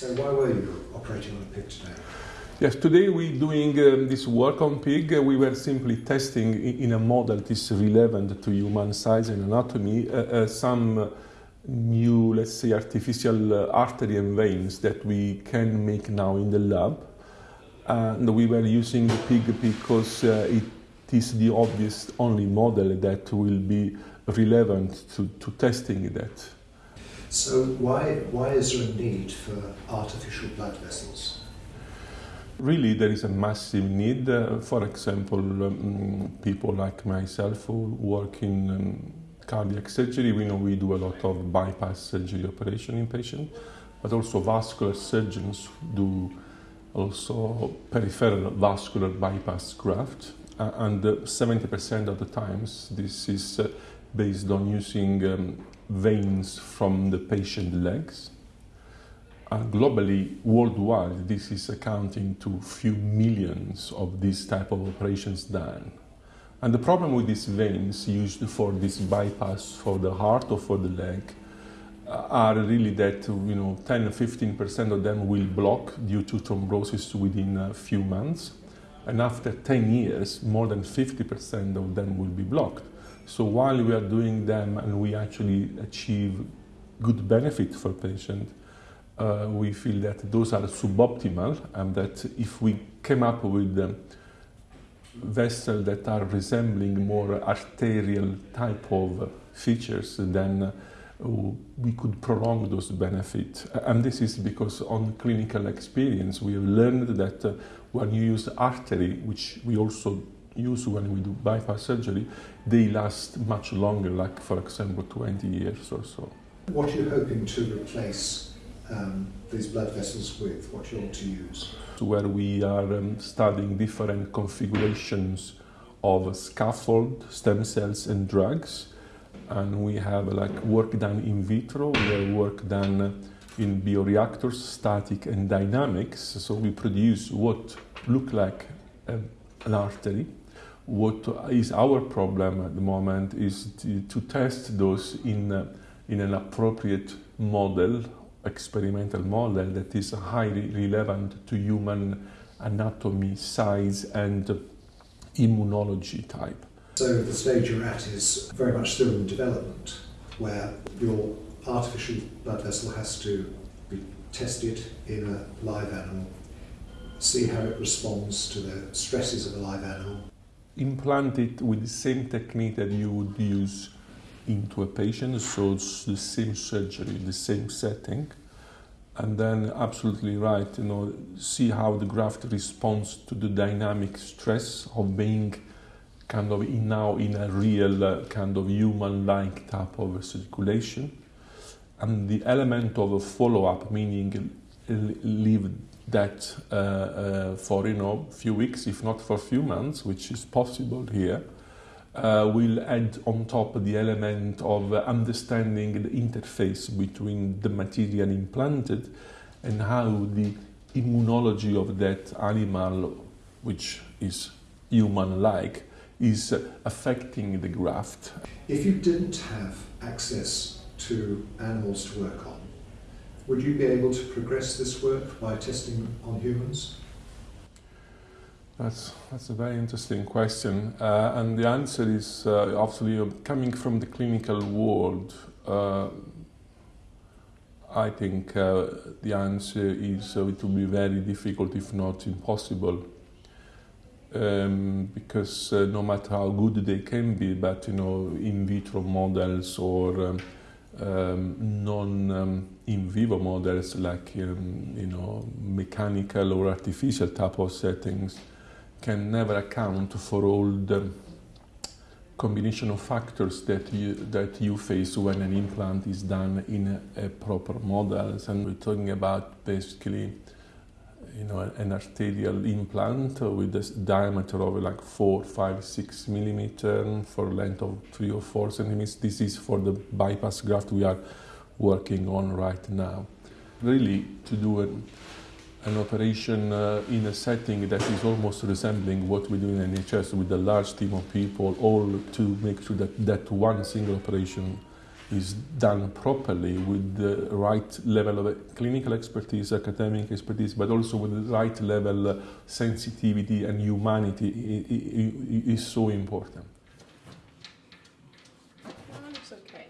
So why were you operating on pig today? Yes, today we're doing um, this work on pig. Uh, we were simply testing in, a model that is relevant to human size and anatomy uh, uh, some new, let's say, artificial uh, artery and veins that we can make now in the lab. And we were using the pig because uh, it is the obvious only model that will be relevant to, to testing that. So why, why is there a need for artificial blood vessels? really there is a massive need. Uh, for example, um, people like myself who work in um, cardiac surgery, we know we do a lot of bypass surgery operation in patients, but also vascular surgeons do also peripheral vascular bypass graft. Uh, and 70% of the times this is uh, based on using um, veins from the patient legs uh, globally, worldwide, this is accounting to few millions of these type of operations done. And the problem with these veins used for this bypass for the heart or for the leg uh, are really that you know 10 or 15 percent of them will block due to thrombosis within a few months, and after 10 years, more than 50 percent of them will be blocked. So while we are doing them and we actually achieve good benefit for patient, uh, we feel that those are suboptimal and that if we came up with um, vessels that are resembling more arterial type of features, then uh, we could prolong those benefits. And this is because on clinical experience, we have learned that uh, when you use artery, which we also use when we do bypass surgery, they last much longer, like for example 20 years or so. What are you hoping to replace um, these blood vessels with, what you want to use. Where we are um, studying different configurations of scaffold, stem cells and drugs. And we have like work done in vitro, we have work done in bioreactors, static and dynamics. So we produce what look like um, an artery. What is our problem at the moment is to, to test those in, uh, in an appropriate model experimental model that is highly relevant to human anatomy, size, and immunology type. So the stage you're at is very much still in development, where your artificial blood vessel has to be tested in a live animal, see how it responds to the stresses of a live animal. Implant it with the same technique that you would use into a patient, so it's the same surgery, the same setting, and then absolutely right, you know, see how the graft responds to the dynamic stress of being kind of in now in a real uh, kind of human-like type of circulation, and the element of a follow-up, meaning leave that uh, uh, for you know few weeks, if not for a few months, which is possible here uh, will add on top the element of understanding the interface between the material implanted and how the immunology of that animal, which is human-like, is affecting the graft. If you didn't have access to animals to work on, would you be able to progress this work by testing on humans? That's, that's a very interesting question. Uh, and the answer is uh, obviously coming from the clinical world. Uh, I think uh, the answer is uh, it will be very difficult, if not impossible. Um, because uh, no matter how good they can be, but you know, in vitro models or um, um, non um, in vivo models like um, you know mechanical or artificial type of settings, can never account for all the combination of factors that you, that you face when an implant is done in a, a proper model. And we're talking about basically you know, an arterial implant with a diameter of like four, five, six millimeter for length of three or four centimeters. This is for the bypass graft we are working on right now. Really, to do an an operation uh, in a setting that is almost resembling what we do in NHS with a large team of people, all to make sure that that one single operation is done properly with the right level of clinical expertise, academic expertise, but also with the right level of sensitivity and humanity is so important. Okay.